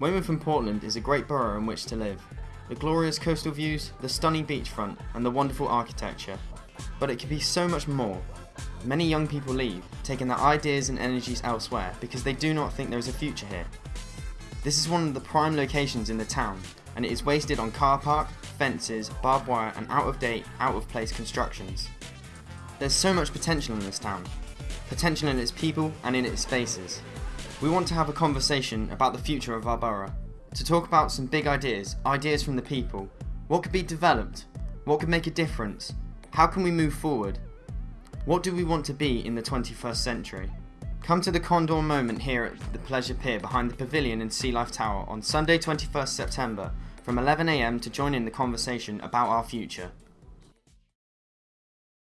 Weymouth and Portland is a great borough in which to live. The glorious coastal views, the stunning beachfront, and the wonderful architecture. But it could be so much more. Many young people leave, taking their ideas and energies elsewhere because they do not think there is a future here. This is one of the prime locations in the town, and it is wasted on car park, fences, barbed wire, and out of date, out of place constructions. There's so much potential in this town, potential in its people and in its spaces. We want to have a conversation about the future of our borough, to talk about some big ideas, ideas from the people. What could be developed? What could make a difference? How can we move forward? What do we want to be in the 21st century? Come to the Condor moment here at the Pleasure Pier behind the Pavilion in Sea Life Tower on Sunday 21st September from 11am to join in the conversation about our future.